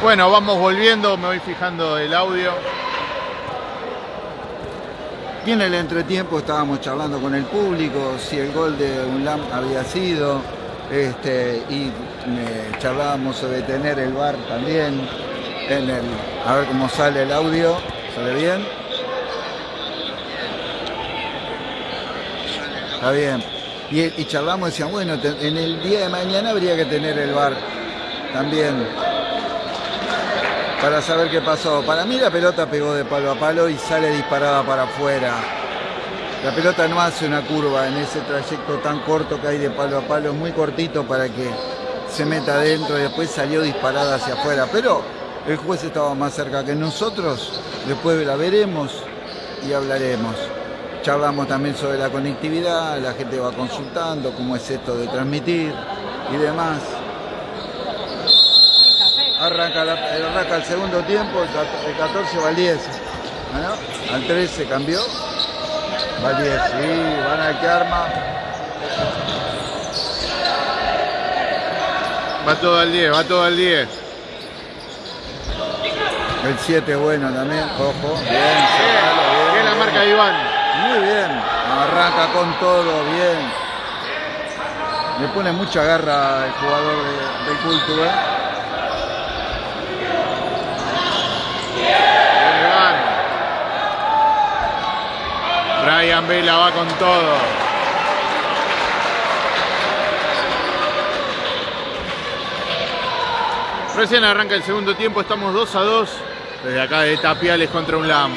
Bueno, vamos volviendo, me voy fijando el audio. Y en el entretiempo estábamos charlando con el público, si el gol de UNLAM había sido, este, y charlábamos sobre tener el bar también, en el, a ver cómo sale el audio, ¿sale bien? Está bien. Y, y charlamos, decían, bueno, en el día de mañana habría que tener el bar también para saber qué pasó. Para mí la pelota pegó de palo a palo y sale disparada para afuera. La pelota no hace una curva en ese trayecto tan corto que hay de palo a palo, muy cortito para que se meta adentro y después salió disparada hacia afuera. Pero el juez estaba más cerca que nosotros, después la veremos y hablaremos. Charlamos también sobre la conectividad, la gente va consultando cómo es esto de transmitir y demás. Arranca, la- arranca el segundo tiempo, el cat- el 14 va al 10. ¿Ah, no? Al 13 cambió. Va al 10, sí, van al que arma. Va todo al 10, va todo al 10. El 7 bueno también, ojo. Bien, Bien, bien la marca de Iván. Muy bien, arranca con todo, bien. Le pone mucha garra el jugador de- del culto, ¿eh? Bien, Iván. Brian Vela va con todo. Recién arranca el segundo tiempo, estamos 2 a 2. Desde acá de Tapiales contra un LAM.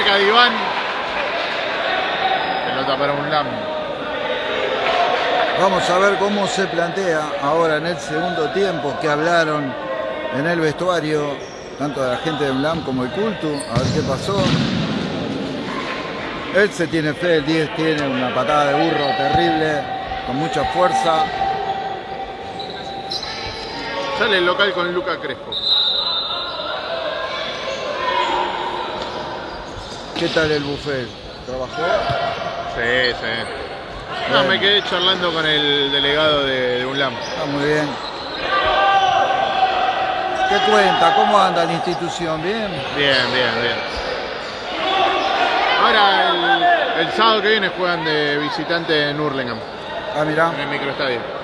Marca de Iván. Pelota para un LAM. Vamos a ver cómo se plantea ahora en el segundo tiempo que hablaron en el vestuario, tanto de la gente de UNLAM como el culto, a ver qué pasó. Él se tiene fe, el 10 tiene una patada de burro terrible, con mucha fuerza. Sale el local con Luca Crespo. ¿Qué tal el buffet? ¿Trabajó? Sí, sí. No, me quedé charlando con el delegado de, de UNLAM. Está muy bien. ¿Qué cuenta? ¿Cómo anda la institución? ¿Bien? Bien, bien, bien. Ahora el, el sábado que viene juegan de visitante en Hurlingham, Ah, mirá. en el microestadio.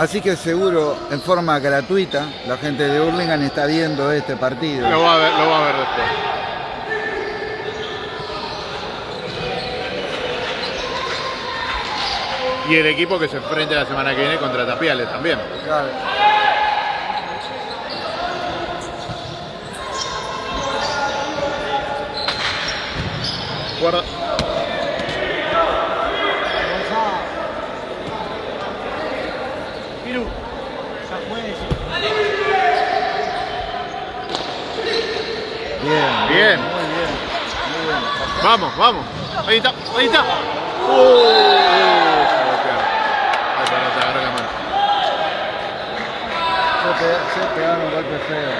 Así que seguro, en forma gratuita, la gente de Hurlingham está viendo este partido. Lo va a ver, lo va a ver después. Y el equipo que se enfrenta la semana que viene contra Tapiales también. Claro. Guarda. Bien, Bien. Muy bien. Muy bien. Vamos, vamos. Ahí está, ahí está. Uh, se. Ay, pará, te agarré la mano. Se, se pegaron un golpe feo.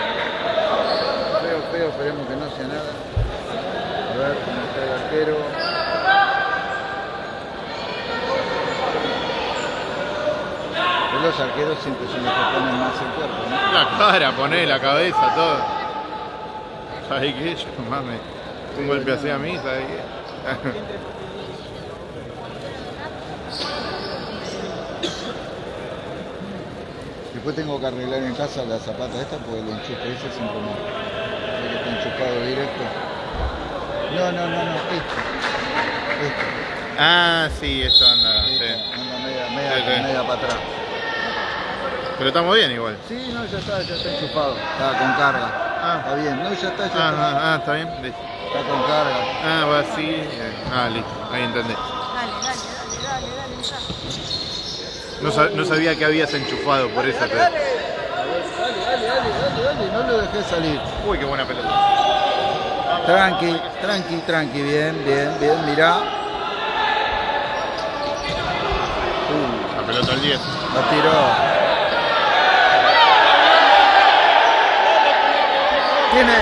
Feo, feo, esperemos que no sea nada. A ver cómo está el arquero. Los arqueros siempre son los que ponen más el cuerpo, ¿no? La cara, poné la cabeza, todo. ¿Sabes qué? Yo, mames, un golpe así a mí, ¿sabes qué? Después tengo que arreglar en casa la zapata esta porque el enchufe ese siempre no. Sé que está enchufado directo. No, no, no, no, esto. Esto. ah, sí, anda, esto. sí. Anda media, media, Sí, sí. media para atrás. Pero estamos bien igual. Sí, no, ya está, ya está enchufado. Está con carga. Ah, Está bien, no, ya está, ya ah, está. ah, ah, está bien, listo. Está con carga. Ah, va así. eh, Ah, listo, ahí entendí. Dale, dale, dale, dale, dale, entra. No, sa- no sabía que habías enchufado por esa. pero- Dale, dale, dale, dale, dale, no lo dejé salir. Uy, qué buena pelota. Tranqui, tranqui, tranqui, bien, bien, bien, mirá. La pelota al 10. La tiró. Tiene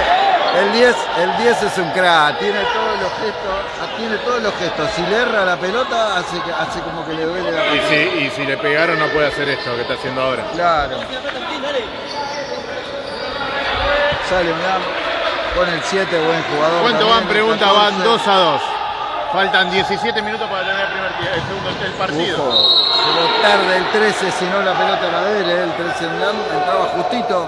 el 10, el 10 es un crack, tiene todos los gestos, tiene todos los gestos. Si le erra la pelota, hace, hace como que le duele la Y pelota. si, y si le pegaron, no puede hacer esto que está haciendo ahora. Claro. Sale un lam con el 7, buen jugador. ¿Cuánto también, van? Pregunta, 14. van 2 a 2. Faltan 17 minutos para tener el primer el segundo el partido. Ufo, llegó tarde el 13, si no la pelota era de él, el 13 en LAM, entraba justito.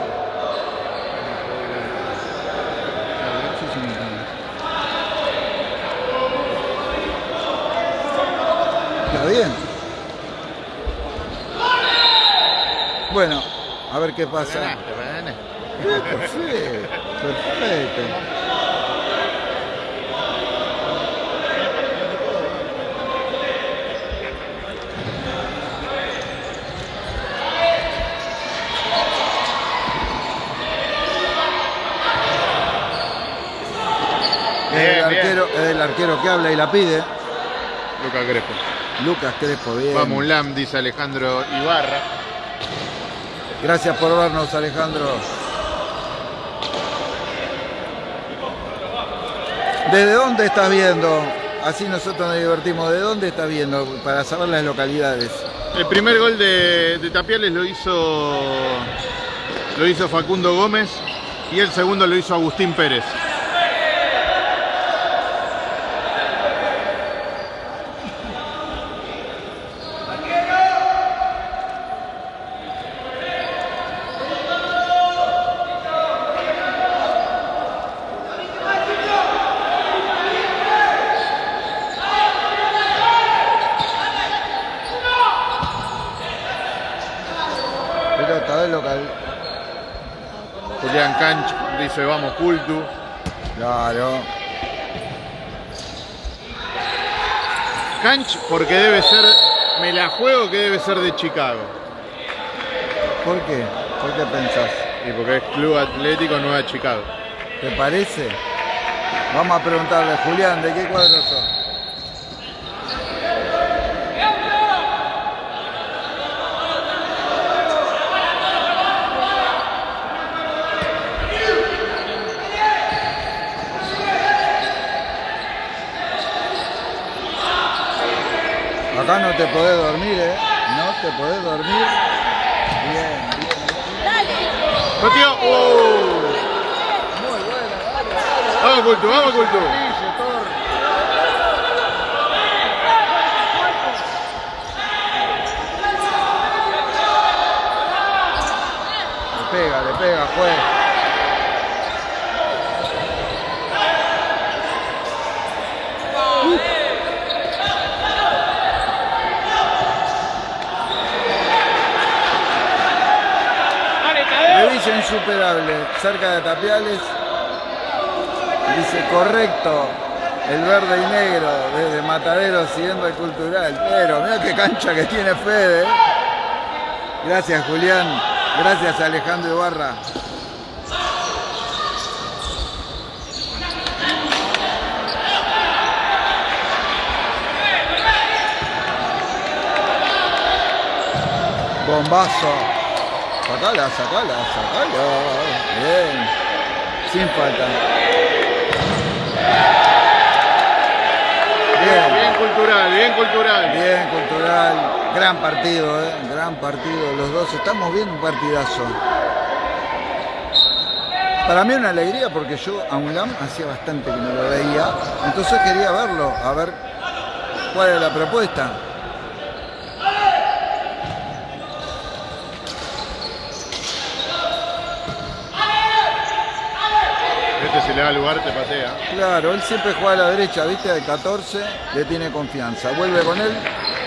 Está bien. Bueno, a ver qué pasa. Ganaste, ganaste. Perfecto, perfecto. Es el, Bien, bien. arquero, es el arquero que habla y la pide. Lucas Crespo. Lucas Crespo, bien. Vamos, un LAM, dice Alejandro Ibarra. Gracias por vernos, Alejandro. ¿Desde dónde estás viendo? Así nosotros nos divertimos. ¿De dónde estás viendo? Para saber las localidades. El primer gol de, de Tapiales lo hizo, lo hizo Facundo Gómez y el segundo lo hizo Agustín Pérez. Pelota del local. Julián Canch dice vamos Cultu. Claro. Canch porque debe ser, me la juego que debe ser de Chicago. ¿Por qué? ¿Por qué pensás? Y porque es Club Atlético Nueva Chicago. ¿Te parece? Vamos a preguntarle, Julián, ¿de qué cuadro sos? Acá no te podés dormir, ¿eh? No te podés dormir. Bien, bien. ¡Metió! ¡Oh! Muy buena, dale, dale. ¡Vamos Cultu, vamos Thor. Le pega, le pega, juez. Insuperable, cerca de Tapiales. Dice correcto, el verde y negro, desde Matadero siguiendo el cultural. Pero mira qué cancha que tiene Fede. Gracias Julián, gracias Alejandro Ibarra. Bombazo. Sacala, sacala, sacala. Bien. Sin falta. Bien. Bien cultural, bien cultural. Bien, cultural. Gran partido, ¿eh? Gran partido. Los dos estamos viendo un partidazo. Para mí una alegría porque yo a Unlam hacía bastante que no lo veía. Entonces quería verlo, a ver cuál era la propuesta. Este si le da lugar te patea. Claro, él siempre juega a la derecha, viste, al 14, le tiene confianza. Vuelve con él,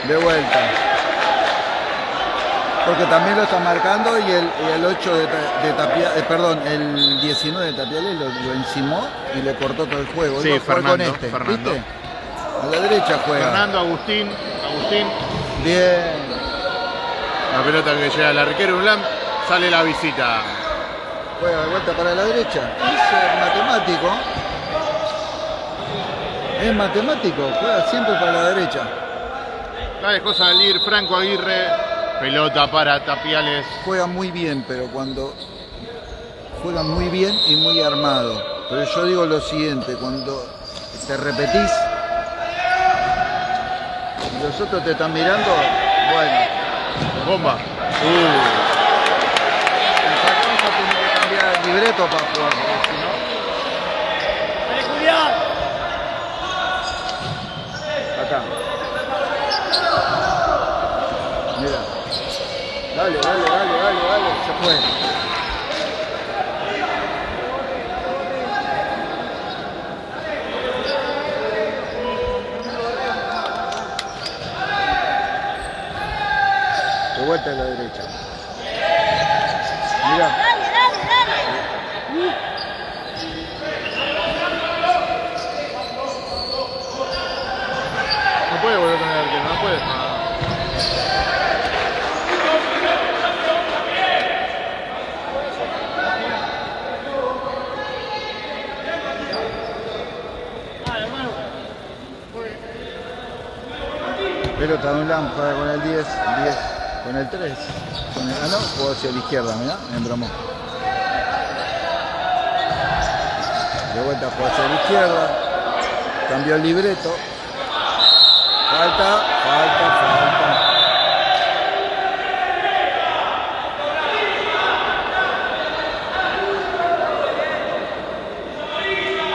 de vuelta. Porque también lo está marcando y el, y el 8 de, de Tapia- eh, perdón, el 19 de Tapiales lo, lo encimó y le cortó todo el juego. Sí, jugar con Fernando, este, Fernando. ¿viste? A la derecha juega. Fernando, Agustín, Agustín. Bien. La pelota que llega al arquero Ulam, sale la visita. Juega de vuelta para la derecha. Matemático. Es matemático, juega siempre para la derecha. La dejó salir Franco Aguirre. Pelota para Tapiales. Juega muy bien, pero cuando juega muy bien y muy armado. Pero yo digo lo siguiente, cuando te repetís y los otros te están mirando, bueno, Bomba. Uh, cosa tiene que cambiar el libreto para jugar, porque si no... Acá. Mira. Dale, dale, dale, dale, dale. Se fue. De vuelta a la derecha. Mira. Dale, dale, dale. no puede volver con el arquero, no puede. Ah. Pelota de un lámpara con el 10, 10 con el 3. Con el, ah, no, jugó hacia la izquierda, mirá, me embromó. De vuelta jugó hacia la izquierda. Cambió el libreto. Falta, falta.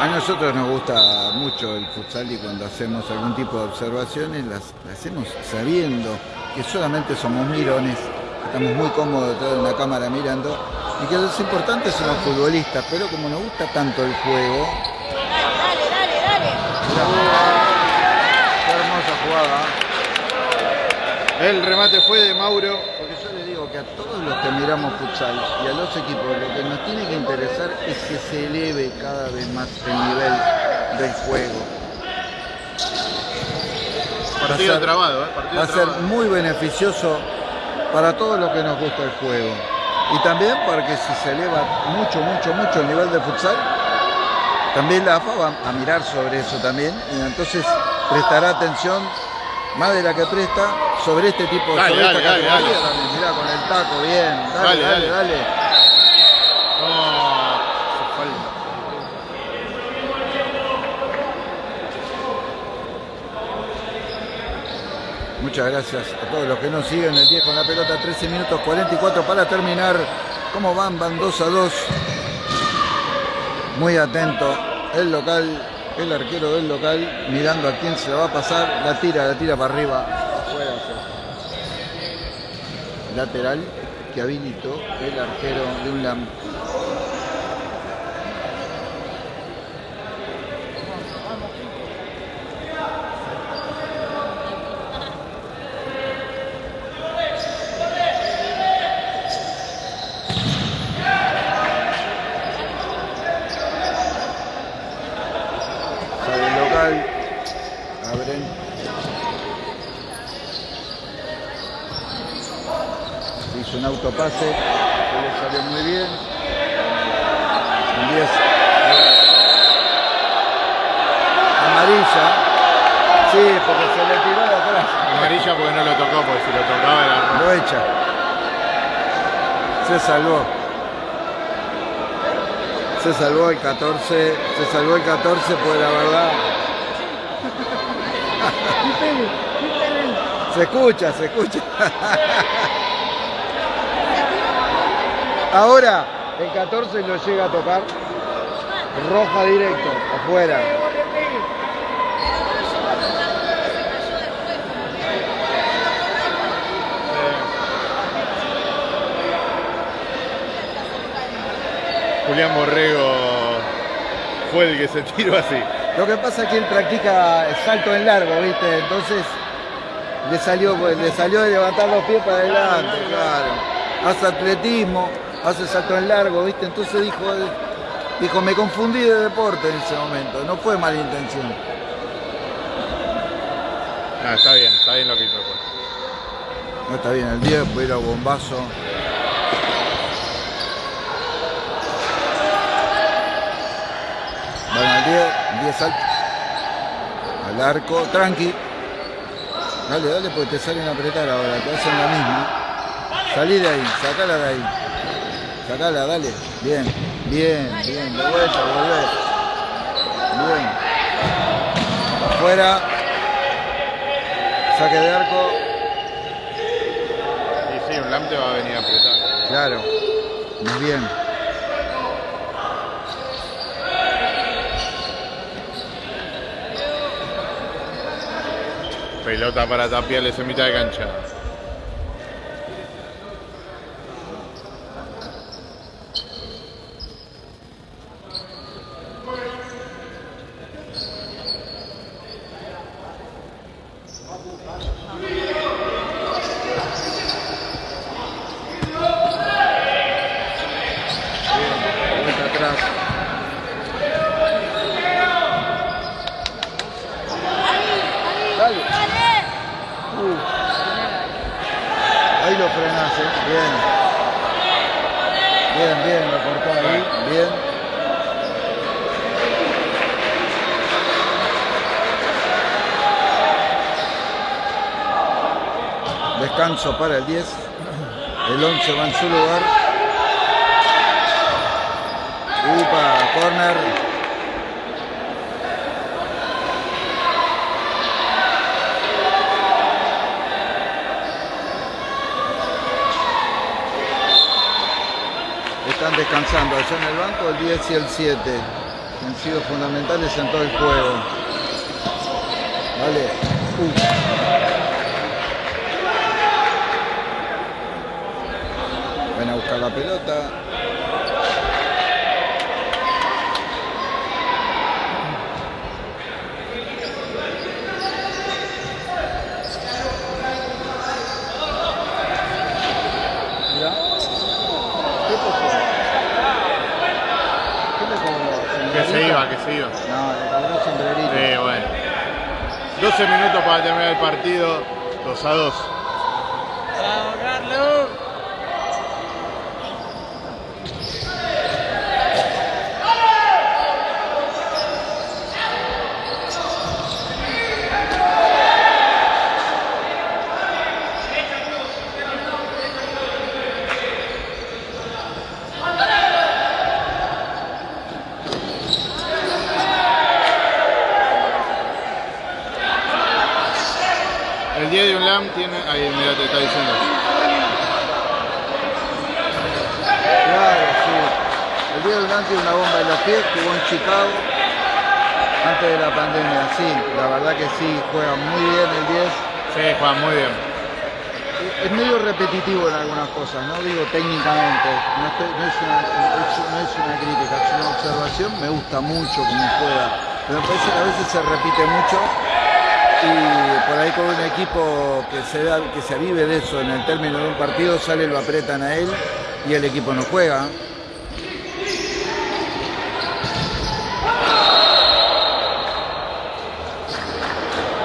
A nosotros nos gusta mucho el futsal y cuando hacemos algún tipo de observaciones las, las hacemos sabiendo que solamente somos mirones, estamos muy cómodos detrás de una cámara mirando y que los importantes son los futbolistas, pero como nos gusta tanto el juego, Dale, dale, dale, dale. qué hermosa jugada. El remate fue de Mauro. Porque yo le digo que a todos los que miramos futsal y a los equipos lo que nos tiene que interesar es que se eleve cada vez más el nivel del juego. Partido ser- trabado, ¿eh? Partido Va a ser muy beneficioso para todos los que nos gusta el juego. Y también porque si se eleva mucho, mucho, mucho el nivel de futsal, también la AFA va a mirar sobre eso también. Y entonces prestará atención más de la que presta sobre este tipo de Dale, sobre dale, esta dale, dale. también. Mirá, con el taco, bien. Dale, Dale, dale, dale. No, falta. Muchas gracias a todos los que nos siguen. El 10 con la pelota, 13 minutos 44 para terminar. ¿Cómo van? Van 2 a 2. Muy atento. El local, el arquero del local, mirando a quién se la va a pasar. La tira, la tira para arriba. Afuera, sí. Lateral que habilitó el arquero de un lam. Sale el local. Abren. Que le salió muy bien. Un 10. Amarilla. Sí, porque se le tiró de atrás. Amarilla porque no lo tocó, porque si lo tocaba era. Lo echa. Se salvó. Se salvó el 14. Se salvó el 14, pues la verdad. Se escucha, se escucha. Ahora el 14 lo llega a tocar. Roja directo, afuera. Julián Borrego fue el que se tiró así. Lo que pasa es que él practica salto en largo, ¿viste? Entonces le salió, pues, le salió de levantar los pies para adelante, claro. Hace atletismo, hace salto en largo, ¿viste? Entonces dijo, dijo, me confundí de deporte en ese momento, no fue mala intención. Ah, está bien, está bien lo que hizo. No está bien el 10, voy a ir a bombazo. Van al 10, 10 al, al arco, tranqui. Dale, dale, porque te salen a apretar ahora, te hacen la misma. Salí de ahí, sacala de ahí. Sacala, dale. Bien, bien, bien, de vuelta, volver. Bien. Afuera. Saque de arco. Y sí, un LAM te va a venir a apretar. Claro. Muy bien. Pelota para Tapiales en mitad de cancha. Vuelta atrás. Dale. Uh. Ahí lo frenás, ¿eh? Bien. Bien, bien, lo cortó ahí. Bien. Descanso para el 10. El 11 va en su lugar. Upa, corner. Están descansando allá en el banco el 10 y el 7. que Han sido fundamentales en todo el juego. Vale. Uh. Van a buscar la pelota. Mira. ¿Qué pasó? ¿Qué le cobró? Que se iba, que se iba. No, le cobró sombrerito. Sí, bueno. 12 minutos para terminar el partido. 2 a 2. ¡Vamos, Carlos! El 10 de un LAM tiene. Ahí, mira, te está diciendo. Claro, sí. El día del tiene una bomba en los pies, jugó en Chicago antes de la pandemia, sí. La verdad que sí, juega muy bien el 10. Sí, Juan, muy bien. Es medio repetitivo en algunas cosas, no digo técnicamente, no, estoy- no es, una, no es una crítica, es una observación, me gusta mucho como juega, pero me parece que a veces se repite mucho y por ahí con un equipo que se, da, que se avive de eso en el término de un partido, sale, lo apretan a él y el equipo no juega.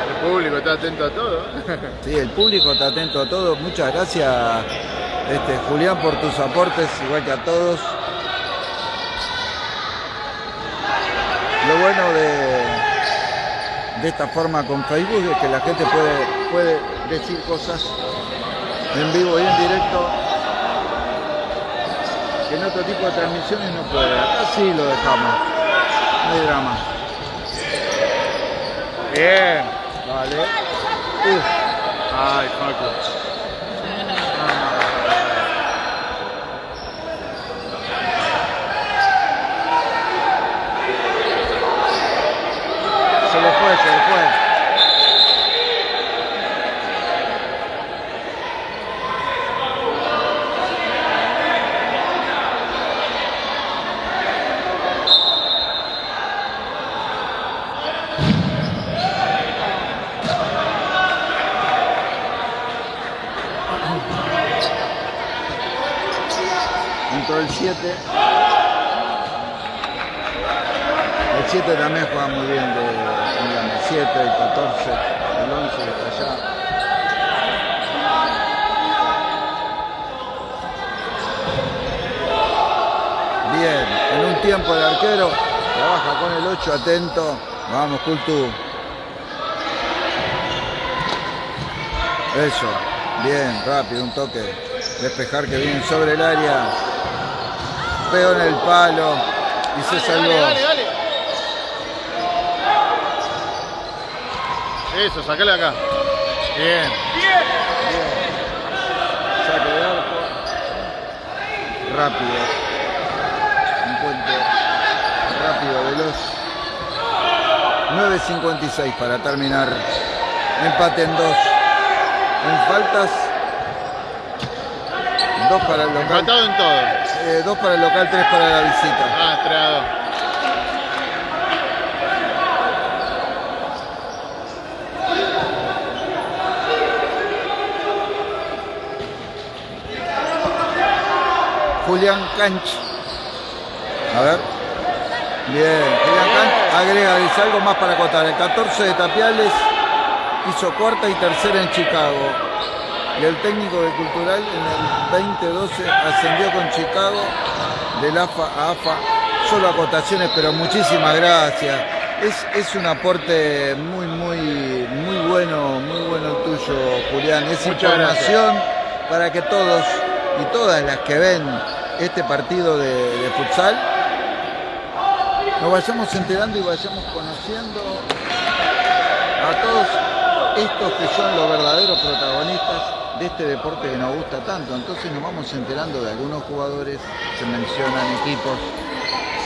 El público está atento a todo. Sí, el público está atento a todo. Muchas gracias, este, Julián, por tus aportes, igual que a todos. Lo bueno de, de esta forma con Facebook es que la gente puede, puede decir cosas en vivo y en directo que en otro tipo de transmisiones no puede. Acá sí lo dejamos. No hay drama. Bien. Vale. Uf. Ay, Facu. Fue, se le fue. Entró el 7. El 7 también juega muy bien de 17, el 14, el 11 está allá. Bien, en un tiempo el arquero trabaja con el 8, atento. Vamos, Cultu. Eso, bien, rápido, un toque. Despejar que viene sobre el área. Pegó en el palo y se dale, salvó. Dale, dale, Eso, sacale acá. Bien. Saque de arco. Rápido. Un puente rápido, veloz. 9.56 para terminar. Empate en dos. En faltas. Dos para el local. Empatado en todo. eh, dos para el local, tres para la visita. Ah, Julián Canch. A ver. Bien, Julián Canch agrega, dice algo más para acotar. El 14 de Tapiales hizo cuarta y tercera en Chicago. Y el técnico de Cultural en el 2012 ascendió con Chicago del AFA a AFA. Solo acotaciones, pero muchísimas gracias. Es, es un aporte muy, muy, muy bueno, muy bueno el tuyo, Julián. Es Muchas información para que todos y todas las que ven este partido de, futsal nos vayamos enterando y vayamos conociendo a todos estos que son los verdaderos protagonistas de este deporte que nos gusta tanto. Entonces nos vamos enterando de algunos jugadores, se mencionan equipos,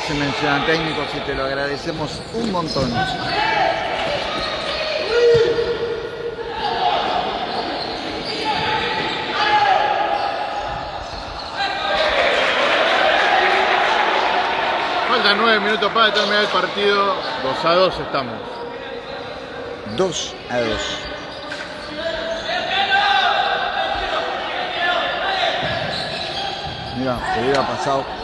se mencionan técnicos y te lo agradecemos un montón. Faltan 9 minutos para terminar el partido. 2 a 2 estamos. 2 a 2. Mira, se hubiera pasado.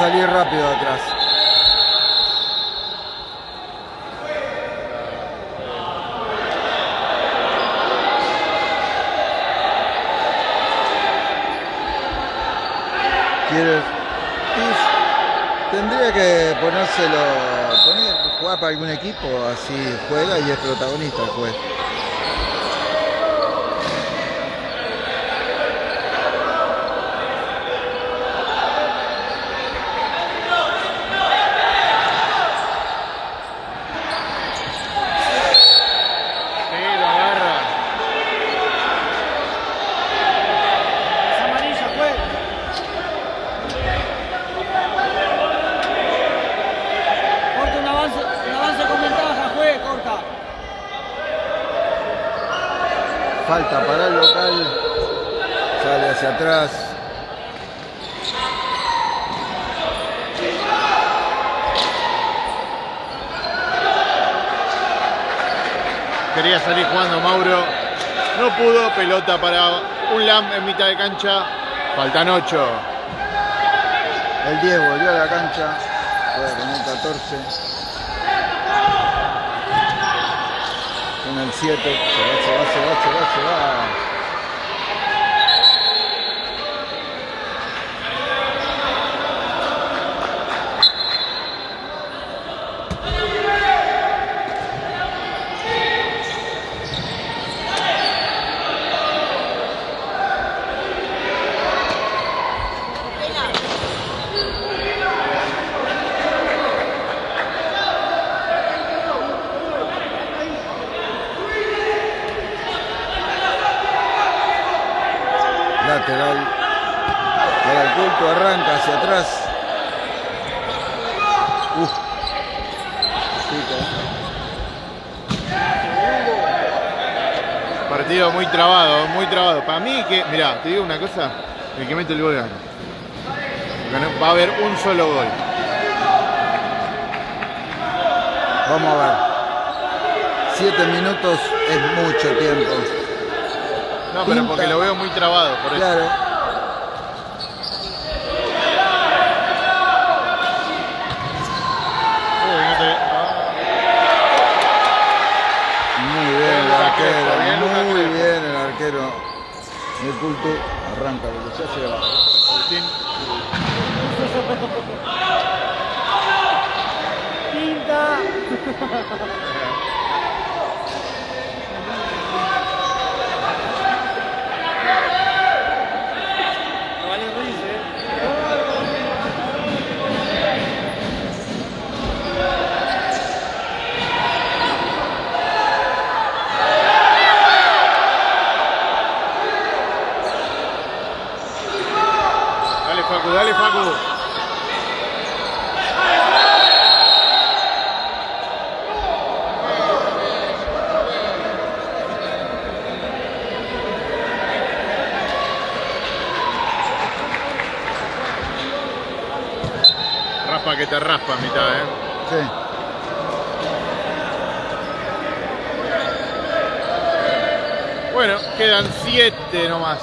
Salir rápido atrás. ¿Quieres? Y tendría que ponérselo, poner, jugar para algún equipo, así juega y es protagonista el juez. Sí, lo agarra. Es amarilla, fue. Corta un avance, un avance con ventaja, fue, corta. Falta para el local. Sale hacia atrás. Quería salir jugando Mauro. No pudo. Pelota para un LAM en mitad de cancha. Faltan 8. El 10 volvió a la cancha. Juega con el 14. El 7. Se va, se va, se va, se va, se va. Lateral. Para el culto arranca hacia atrás. Uf. Pica. Digo, muy trabado, muy trabado. Para mí que, mirá, te digo una cosa, el que mete el gol gana. Va a haber un solo gol. Vamos a ver. Siete minutos es mucho tiempo. No, pero porque lo veo muy trabado, por eso. Claro. Uy, no te- Muy bien el arquero, Lucas muy bien el arquero. El culto arranca, porque ya se va. Agustín. Facu, dale, Facu. Raspa que te raspa a mitad, ¿eh? Sí. Bueno, quedan siete nomás.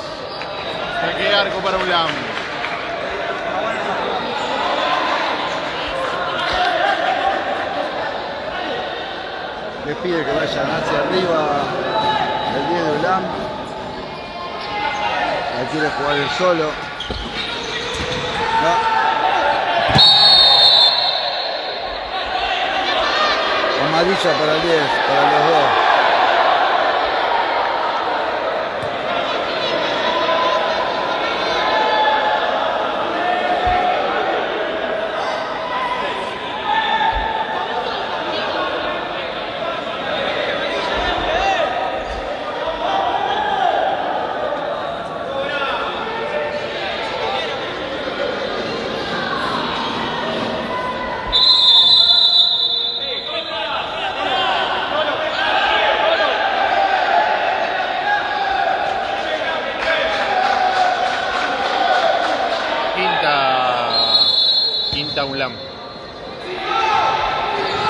Saque arco para Ulam. Les pide que vayan hacia arriba el 10 de Ulam. Ahí quiere jugar el solo. No. Amarilla para el 10, para los dos. Quinta. Quinta Ulam.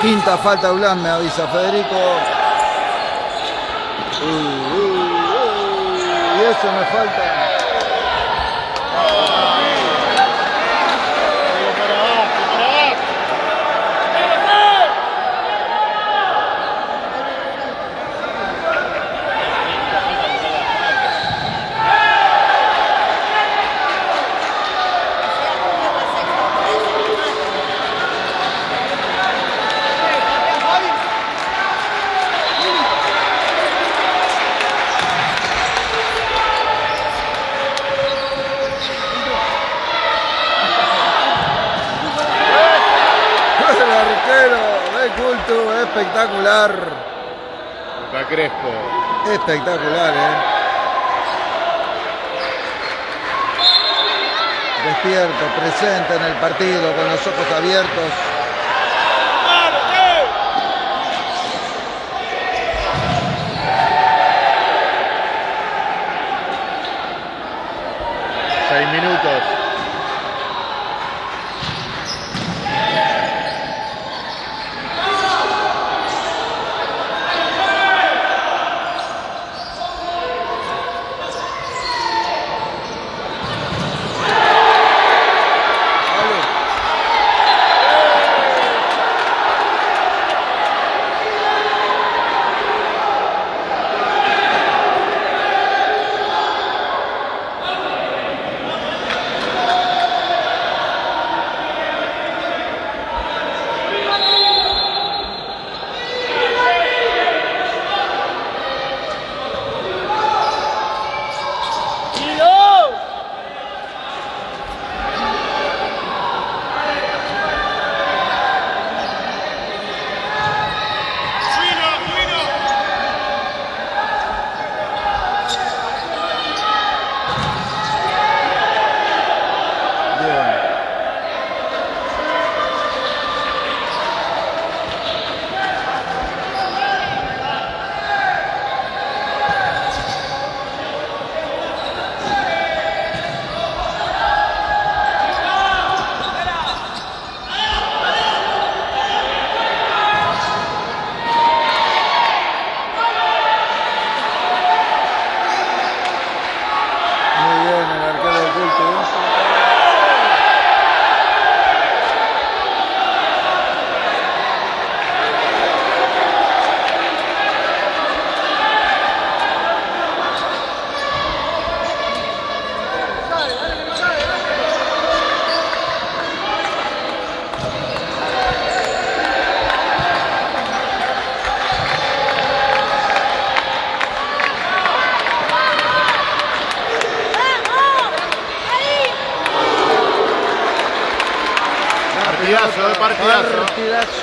Quinta falta Ulam, me avisa Federico. Uy, uy, uy, y eso me falta. El arquero de Cultu, espectacular. Luca Crespo. Espectacular, eh. Despierto, presente en el partido, con los ojos abiertos. Seis minutos.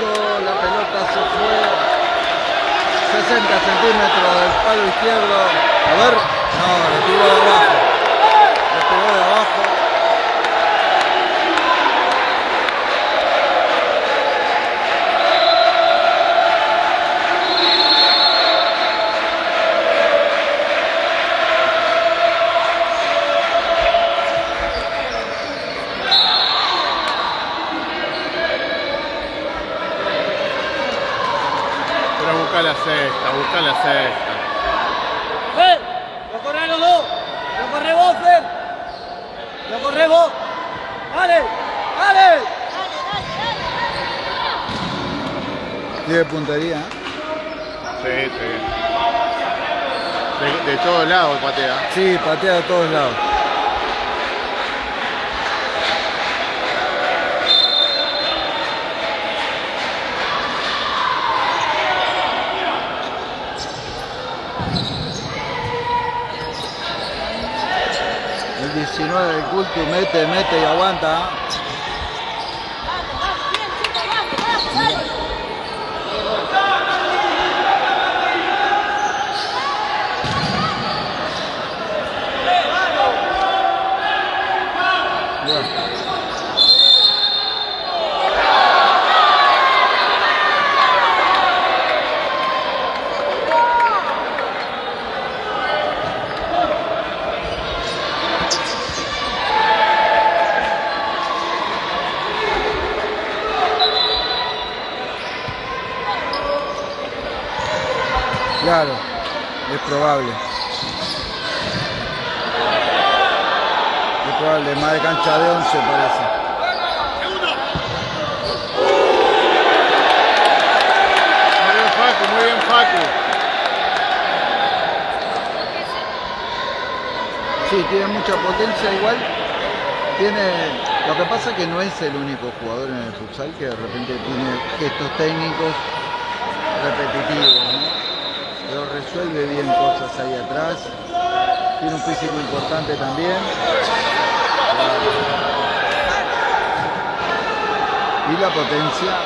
La pelota se fue 60 centímetros del palo izquierdo. A ver, no, le tiró de abajo. Le pegó de abajo. Pero busca la sexta, busca la sexta. ¡Fer! ¡Lo corre los dos! ¡Lo corre vos, Fer! ¡Lo corre vos! ¡Dale! ¡Dale! Tiene puntería. ¿eh? Sí, sí. De, de todos lados patea. Sí, patea de todos lados. El 19 del culto mete, mete y aguanta. Claro, es probable. Es probable, más de cancha de 11 parece. Muy bien Facu, muy bien Facu. Sí, tiene mucha potencia igual. Tiene. Lo que pasa es que no es el único jugador en el futsal que de repente tiene gestos técnicos repetitivos, ¿no? Resuelve bien cosas ahí atrás. Tiene un físico importante también. Y la potencia.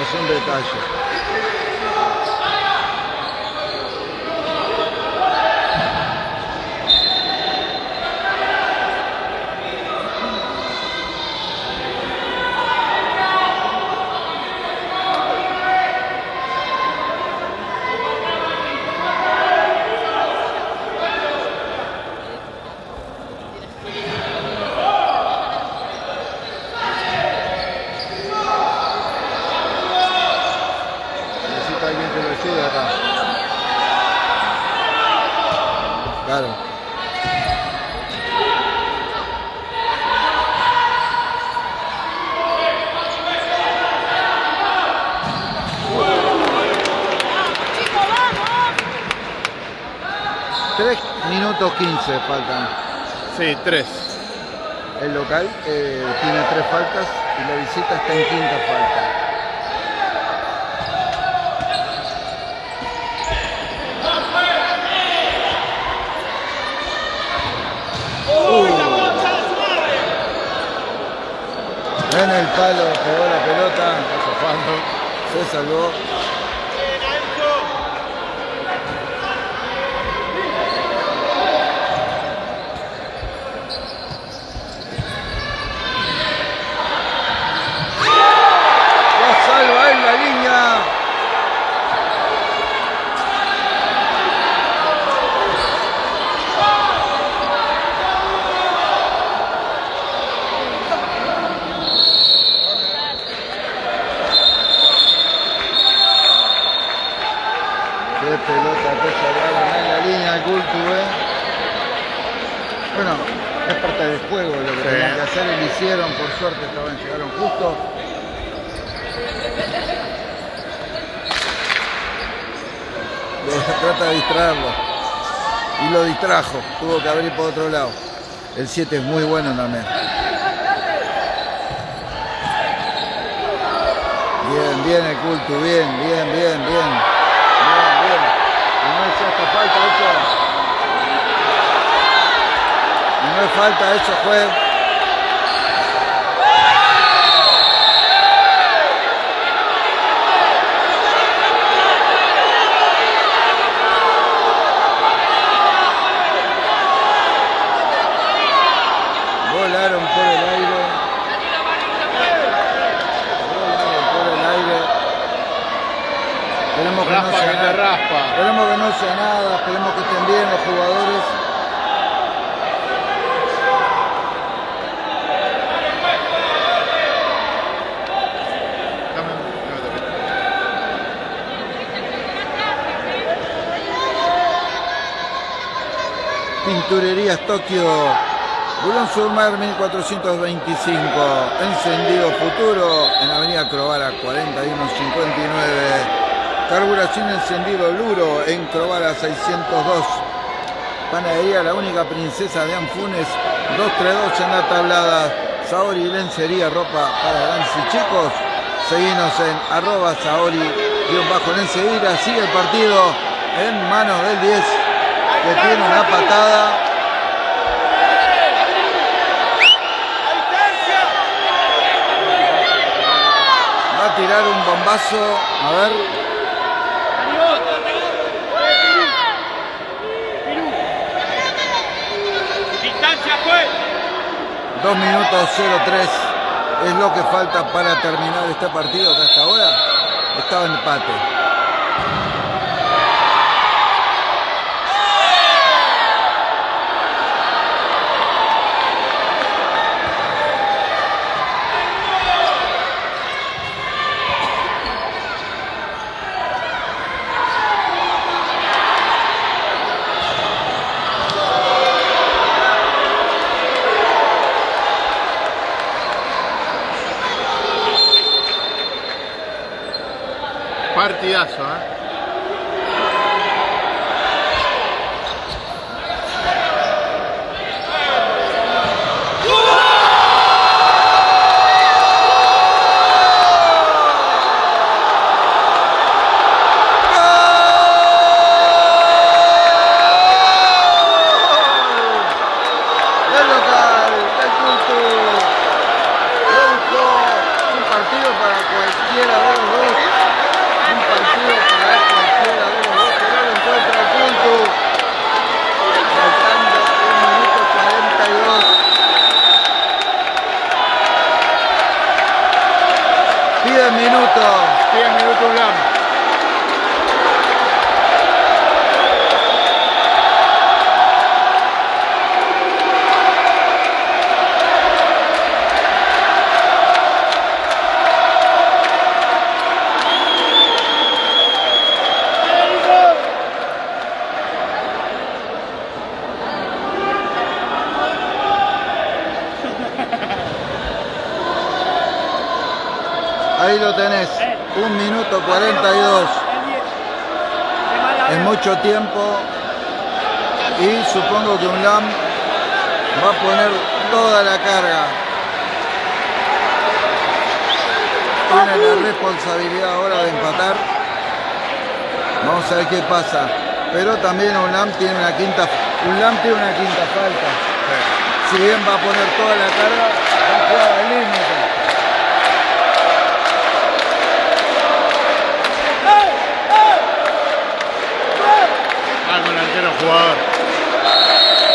Es un detalle. Necesita alguien que lo ayude acá. Claro. Chicos, vamos. 3 15 faltan. Sí, tres. El local eh, tiene tres faltas y la visita está en quinta falta. En el palo pegó la pelota, se salvó. La salva en la línea. Qué pelota que salvaron en la línea el Cultu, ¿eh? Bueno, es parte del juego lo que Sí. tenían que hacer y lo hicieron, por suerte estaban, llegaron justo. Lo- Trata de distraerlo. Y lo distrajo, abrir por otro lado. El 7 es muy bueno también. Bien, bien el culto, bien, bien, bien, bien. Bien, bien. Y no es esta falta, hecho. Y No es falta, eso fue. Volaron por el aire. Volaron por el aire. Esperemos que no Raspa. Esperemos que no sea nada, esperemos que estén bien los jugadores. Pinturerías Tokio, Bulón Surmar 1425, Encendido Futuro en Avenida Crovara 4159, Carburación Encendido Luro en Crovara 602, Panadería La Única Princesa de Anfunes 232 en la tablada, Saori Lencería, ropa para y chicos, seguimos en arroba Saori guion bajo Lencería, sigue el partido en manos del 10 que tiene una patada. Va a tirar un bombazo. A ver. Distancia fue. 2 minutos 03 es lo que falta para terminar este partido que hasta ahora estaba en empate. Partidazo, 42. Es mucho tiempo. Y supongo que un LAM va a poner toda la carga. Tiene la responsabilidad ahora de empatar. Vamos a ver qué pasa. Pero también un LAM tiene una quinta, un LAM tiene una quinta falta. Si bien va a poner toda la carga, va a jugar al límite. Con el arquero jugador.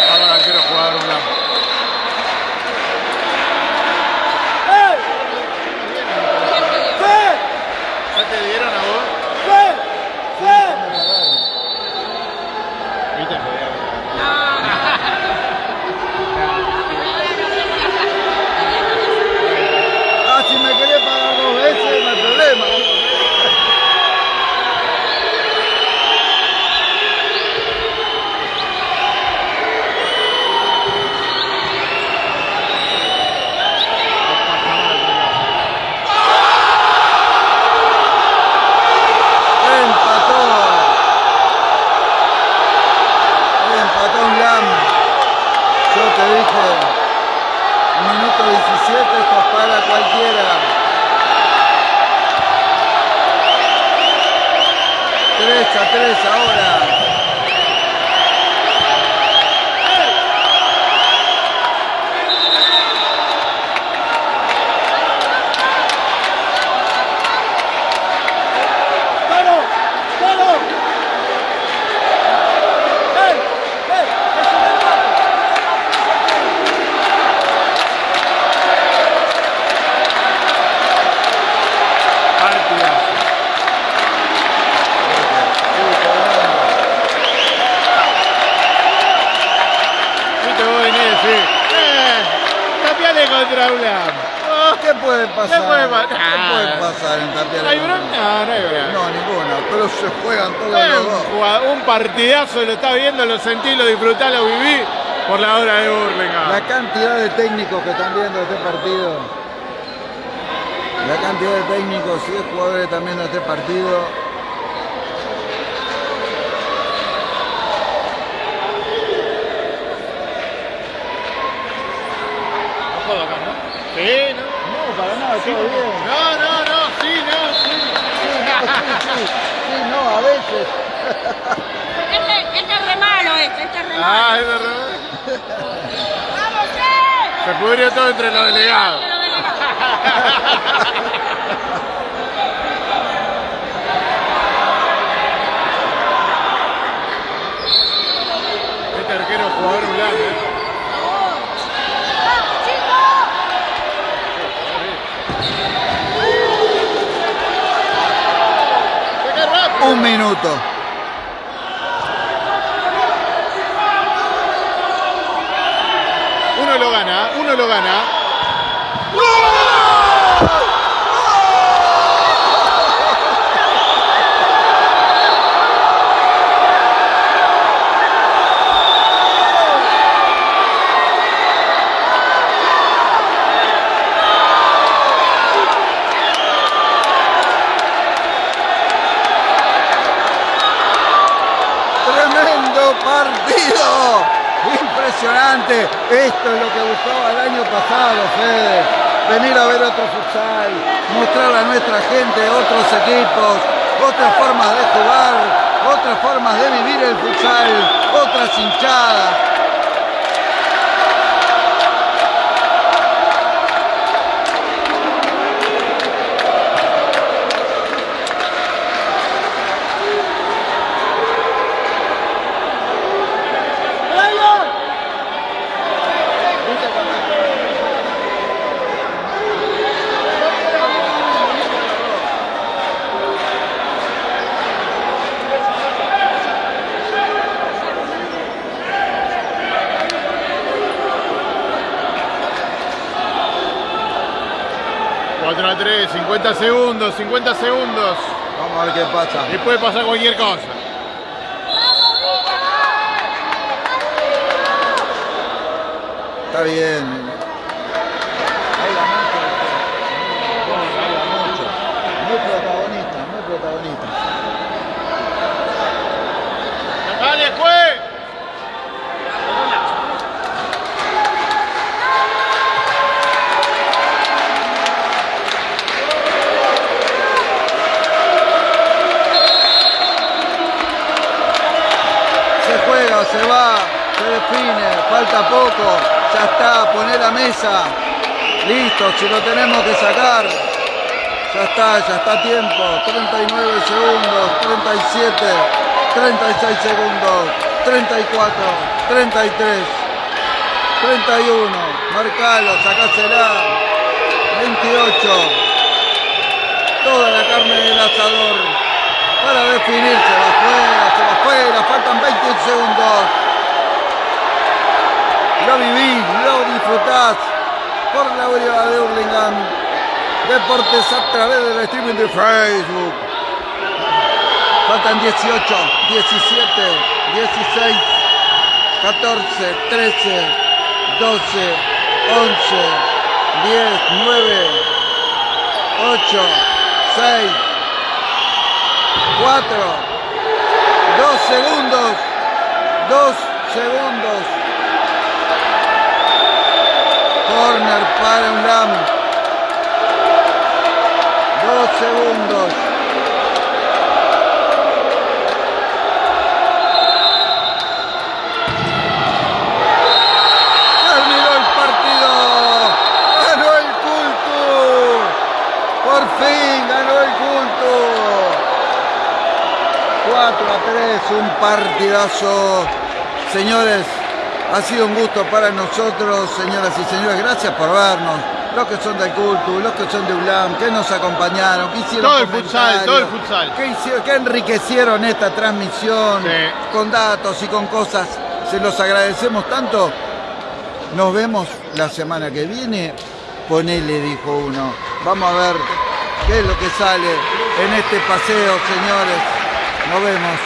Va con el arquero jugador Ulam. ¿Ya te dieron a vos? ¿Viste? Ah, si me querés pagar dos veces, no hay problema. Empató. Empató un LAM. Yo te dije, minuto 17, esto es para cualquiera. 3 a 3 ahora. Partidazo, lo está viendo, lo sentí, lo disfruté, lo viví por la hora de La Burlingame. cantidad de técnicos que están viendo este partido. La cantidad de técnicos y de jugadores que están viendo este partido. Sí, no. No, para nada, todo bien. No, no, no, sí, no, sí. Este, este es re malo, este, este es re malo. Ah, es verdad. ¡Vamos, eh! Se pudrió todo entre los delegados. Pero de- Este arquero es jugador Ulam, ¿eh? Un minuto. Lo gana, uno lo gana. Tremendo partido. Esto es lo que buscaba el año pasado, Fede. Venir a ver otro futsal, mostrar a nuestra gente otros equipos, otras formas de jugar, otras formas de vivir el futsal, otras hinchadas. Cuatro a 3, 50 segundos, 50 segundos. Vamos a ver qué pasa. Y puede pasar cualquier cosa. Está bien. Se va, se define, falta poco, ya está, poné la mesa. Listo, si lo tenemos que sacar, ya está, ya está tiempo. 39 segundos, 37, 36 segundos, 34, 33, 31, marcalo, sacásela. 28, toda la carne del asador para definir, se va afuera, se va afuera, faltan 21 segundos. Lo vivís, lo disfrutás por la orilla de Hurlingham. Deportes a través del streaming de Facebook. Faltan 18, 17, 16, 14, 13, 12, 11, 10, 9, 8, 6, 4, 2 segundos, 2 segundos. Corner para un LAM. 2 segundos. Terminó el partido. Ganó el culto. Por fin ganó el culto. 4 a 3, un partidazo. Señores, ha sido un gusto para nosotros, señoras y señores. Gracias por vernos. Los que son del culto, los que son de ULAM, que nos acompañaron, que hicieron Todo el futsal, todo el futsal. Que, hicieron- que enriquecieron esta transmisión Sí. con datos y con cosas. Se los agradecemos tanto. Nos vemos la semana que viene. Ponele, dijo uno. Vamos a ver qué es lo que sale en este paseo, señores. Nos vemos.